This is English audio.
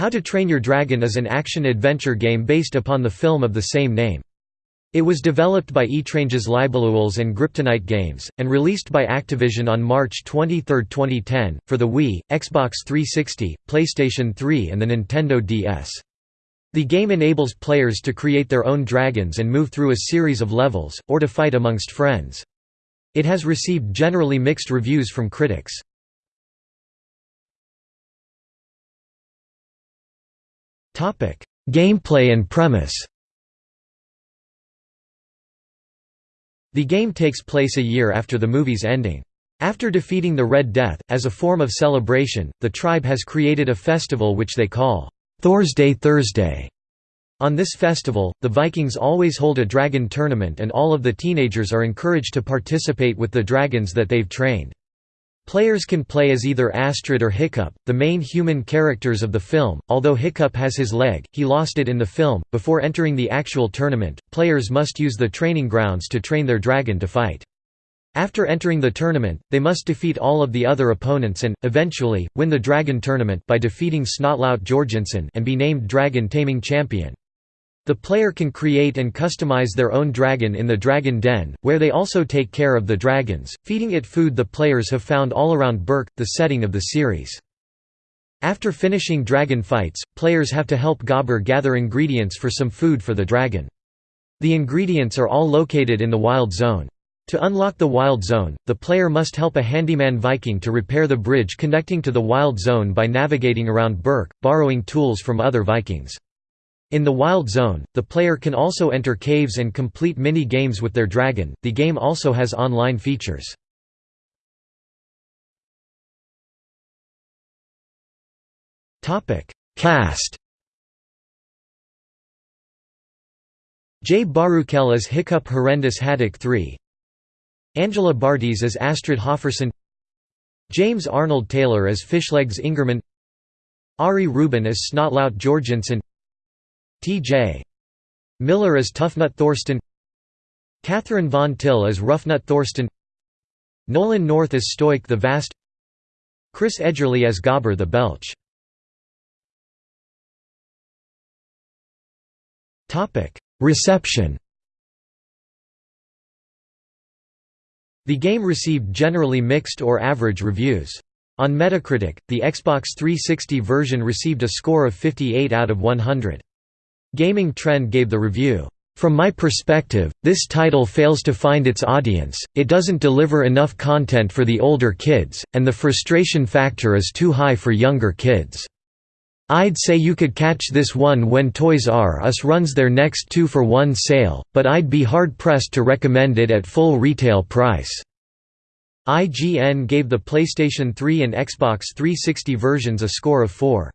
How to Train Your Dragon is an action-adventure game based upon the film of the same name. It was developed by Étranges Libellules and Griptonite Games, and released by Activision on March 23, 2010, for the Wii, Xbox 360, PlayStation 3 and the Nintendo DS. The game enables players to create their own dragons and move through a series of levels, or to fight amongst friends. It has received generally mixed reviews from critics. Gameplay and premise The game takes place a year after the movie's ending. After defeating the Red Death, as a form of celebration, the tribe has created a festival which they call Thorsday Thursday. On this festival, the Vikings always hold a dragon tournament and all of the teenagers are encouraged to participate with the dragons that they've trained. Players can play as either Astrid or Hiccup, the main human characters of the film. Although Hiccup has his leg, he lost it in the film. Before entering the actual tournament, players must use the training grounds to train their dragon to fight. After entering the tournament, they must defeat all of the other opponents and, eventually, win the Dragon Tournament by defeating Snotlout Jorgensen and be named Dragon Taming Champion. The player can create and customize their own dragon in the Dragon Den, where they also take care of the dragons, feeding it food the players have found all around Berk, the setting of the series. After finishing dragon fights, players have to help Gobber gather ingredients for some food for the dragon. The ingredients are all located in the Wild Zone. To unlock the Wild Zone, the player must help a handyman Viking to repair the bridge connecting to the Wild Zone by navigating around Berk, borrowing tools from other Vikings. In the Wild Zone, the player can also enter caves and complete mini-games with their dragon. The game also has online features. Topic: Cast. Jay Baruchel as Hiccup Horrendous Haddock 3 Angela Bartys as Astrid Hofferson James Arnold Taylor as Fishlegs Ingerman Ari Rubin as Snotlout Jorgensen T.J. Miller as Tuffnut Thorston Catherine Von Till as Ruffnut Thorston Nolan North as Stoic the Vast Chris Edgerly as Gobber the Belch Reception The game received generally mixed or average reviews. On Metacritic, the Xbox 360 version received a score of 58 out of 100. Gaming Trend gave the review, "...from my perspective, this title fails to find its audience, it doesn't deliver enough content for the older kids, and the frustration factor is too high for younger kids. I'd say you could catch this one when Toys R Us runs their next two-for-one sale, but I'd be hard-pressed to recommend it at full retail price." IGN gave the PlayStation 3 and Xbox 360 versions a score of 4.6.